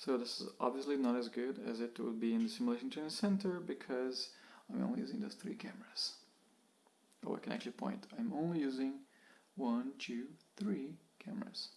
So this is obviously not as good as it would be in the Simulation Training Center because I'm only using those three cameras. Oh, I can actually point. I'm only using one, two, three cameras.